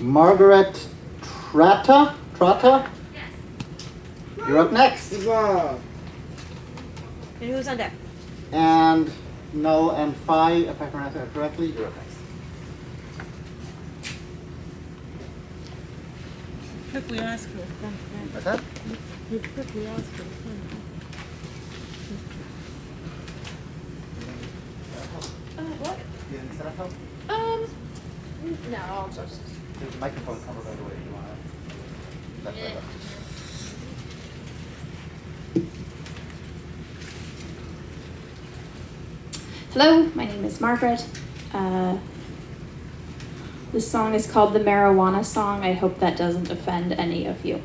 Margaret Trata? Trata? You're up next. Wow. And who's on deck? And Null and Phi, if I pronounce that correctly, you're up next. Quickly ask for a friend. What's that? You quickly ask for a friend. Uh, what? You need setup help? Um, no, I'll just. There's a microphone cover by the way if you want. Hello, my name is Margaret. Uh, this song is called the Marijuana Song. I hope that doesn't offend any of you.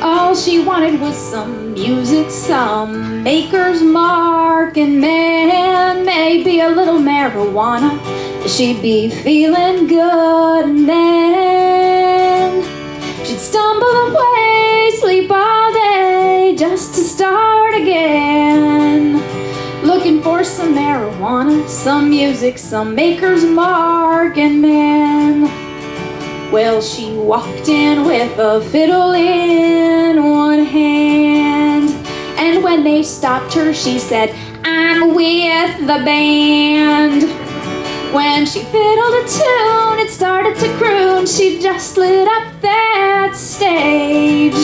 All she wanted was some music, some maker's mark, and man, maybe a little marijuana. She'd be feeling good, and then she'd stumble away, sleep all day, just to start again. Looking for some marijuana, some music, some maker's mark, and man. Well, she walked in with a fiddle in one hand. And when they stopped her, she said, I'm with the band. When she fiddled a tune, it started to croon. She just lit up that stage.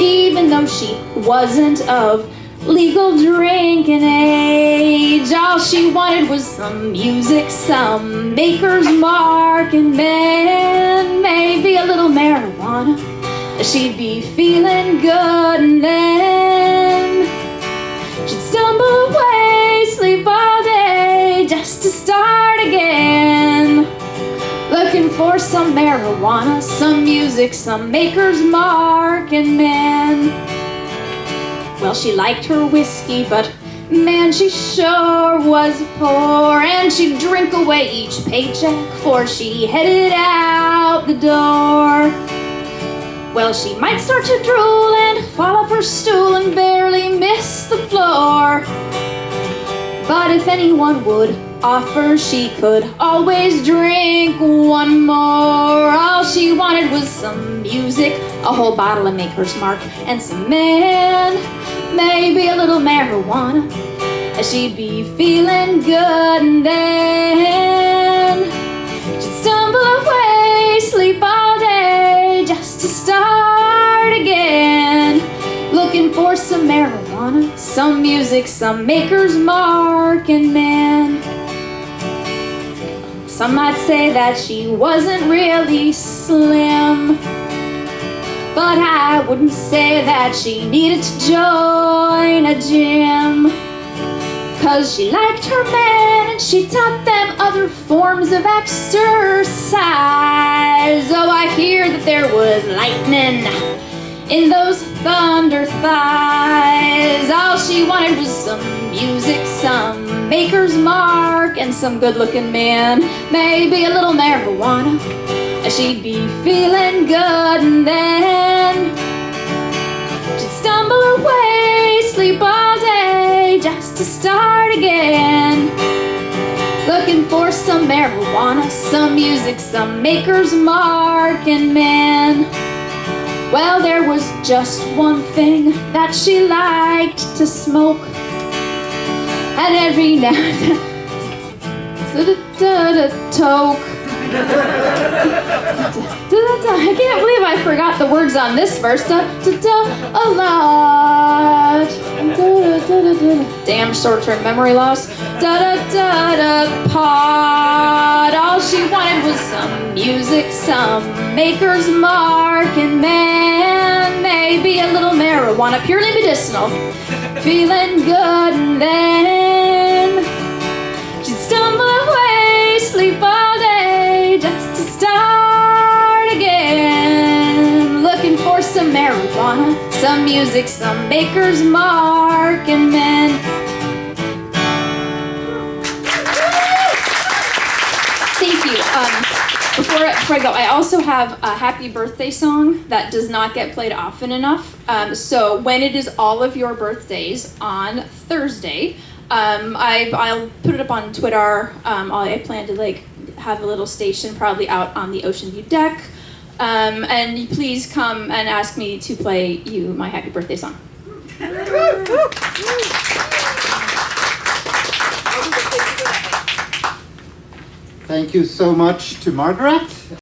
Even though she wasn't of legal drinking age, all she wanted was some music, some maker's mark, and then maybe a little marijuana. She'd be feeling good, and then she'd stumble away, sleep all day, just to start again. Looking for some marijuana, some music, some maker's mark, and man. Well, she liked her whiskey, but man, she sure was poor. And she'd drink away each paycheck before she headed out the door. Well, she might start to drool and fall off her stool and barely miss the floor. But if anyone would offer, she could always drink one more. All she wanted was some music, a whole bottle of Maker's Mark, and some man, maybe a little marijuana. And she'd be feeling good, and then she'd stumble away, sleep all day, just to start again. Looking for some marijuana, some music, some maker's mark, and man. Some might say that she wasn't really slim. But I wouldn't say that she needed to join a gym. Cause she liked her men and she taught them other forms of exercise. Oh, I hear that there was lightning in those thunder thighs. All she wanted was some music, some maker's mark, and some good looking man. Maybe a little marijuana. She'd be feeling good, and then she'd stumble away, sleep all day, just to start again. Looking for some marijuana, some music, some maker's mark, and man. Well, there was just one thing that she liked to smoke. And every now and then, toke. Forgot the words on this verse. Da, da, da, a lot. Da, da, da, da, da. Damn short-term memory loss. Da da da da pod. All she wanted was some music, some maker's mark, and man, maybe a little marijuana, purely medicinal. Feeling good, and then she'd stumble some music, some maker's mark, and men. Thank you. Um, before, before I go, I also have a happy birthday song that does not get played often enough. Um, so when it is all of your birthdays on Thursday, um, I, I'll put it up on Twitter. Um, I plan to like have a little station probably out on the Ocean View deck. Um, and please come and ask me to play you my happy birthday song. Thank you so much to Margaret.